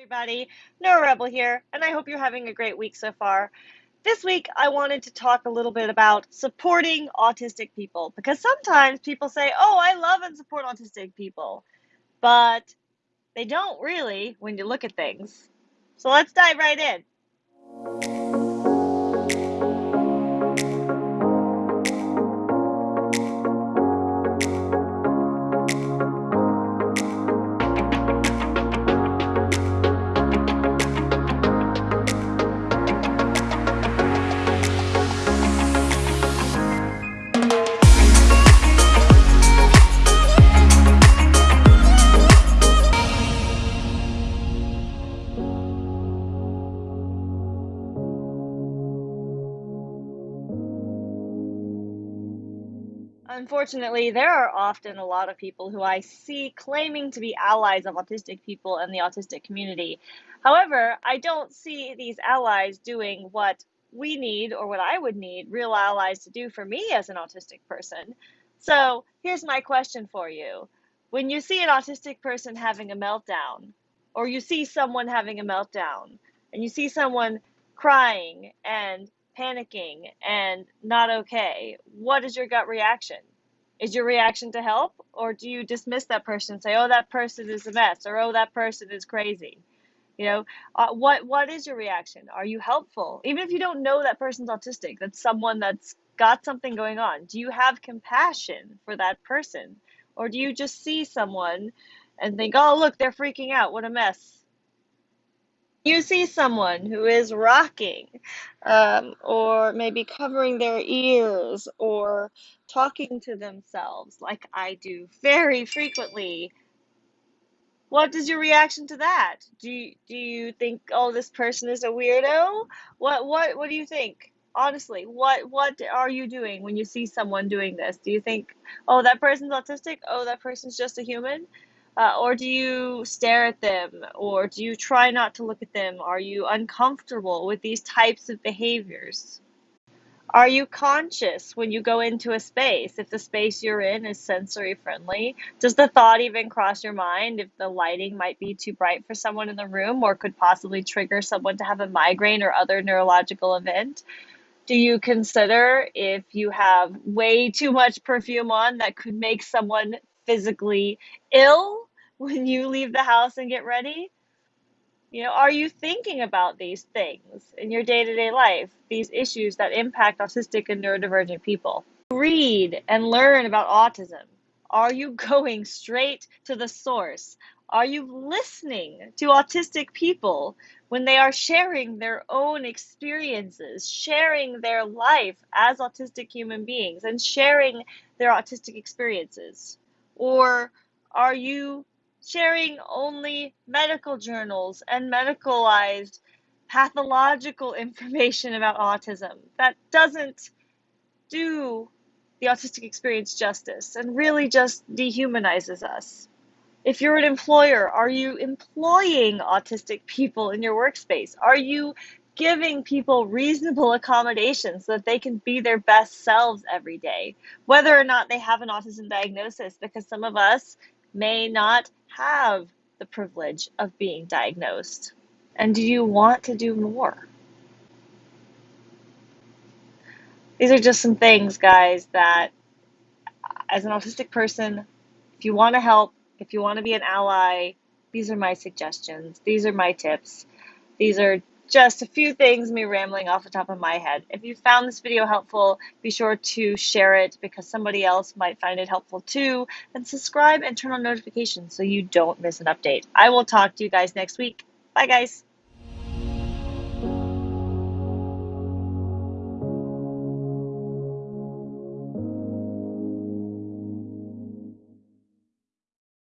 everybody. Nora Rebel here, and I hope you're having a great week so far. This week, I wanted to talk a little bit about supporting autistic people because sometimes people say, Oh, I love and support autistic people, but they don't really when you look at things. So let's dive right in. Unfortunately, there are often a lot of people who I see claiming to be allies of autistic people and the autistic community. However, I don't see these allies doing what we need or what I would need real allies to do for me as an autistic person. So, here's my question for you. When you see an autistic person having a meltdown, or you see someone having a meltdown, and you see someone crying and panicking and not okay, what is your gut reaction? Is your reaction to help, or do you dismiss that person and say, "Oh, that person is a mess," or "Oh, that person is crazy"? You know, uh, what what is your reaction? Are you helpful, even if you don't know that person's autistic? That's someone that's got something going on. Do you have compassion for that person, or do you just see someone and think, "Oh, look, they're freaking out. What a mess." You see someone who is rocking, um, or maybe covering their ears, or talking to themselves like I do very frequently, what is your reaction to that? Do you, do you think, oh, this person is a weirdo? What what what do you think? Honestly, what what are you doing when you see someone doing this? Do you think, oh, that person's autistic? Oh, that person's just a human? Uh, or do you stare at them? Or do you try not to look at them? Are you uncomfortable with these types of behaviors? Are you conscious when you go into a space if the space you're in is sensory friendly? Does the thought even cross your mind if the lighting might be too bright for someone in the room or could possibly trigger someone to have a migraine or other neurological event? Do you consider if you have way too much perfume on that could make someone physically ill when you leave the house and get ready? You know, are you thinking about these things in your day to day life, these issues that impact autistic and neurodivergent people? Read and learn about autism. Are you going straight to the source? Are you listening to autistic people when they are sharing their own experiences, sharing their life as autistic human beings, and sharing their autistic experiences? Or are you sharing only medical journals and medicalized pathological information about autism. That doesn't do the autistic experience justice and really just dehumanizes us. If you're an employer, are you employing autistic people in your workspace? Are you giving people reasonable accommodations so that they can be their best selves every day, whether or not they have an autism diagnosis? Because some of us may not have the privilege of being diagnosed? And do you want to do more? These are just some things, guys, that as an autistic person, if you want to help, if you want to be an ally, these are my suggestions. These are my tips. These are just a few things me rambling off the top of my head. If you found this video helpful, be sure to share it because somebody else might find it helpful too. And subscribe and turn on notifications so you don't miss an update. I will talk to you guys next week. Bye, guys.